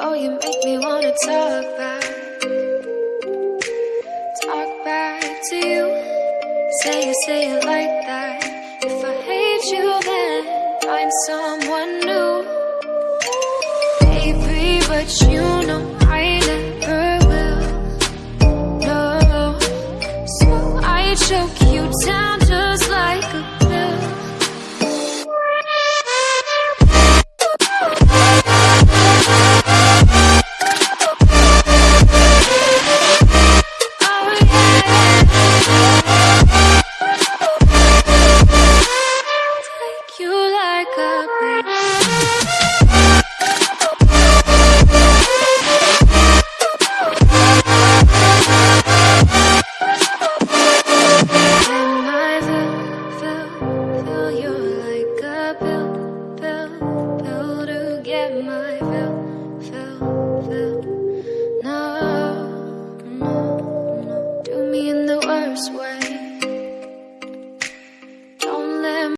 Oh, you make me wanna talk back. Talk back to you. Say it, say it like that. If I hate you then Find someone new. Baby, but you know I never will. No. So I choke get. No, no, no. Do me in the worst way.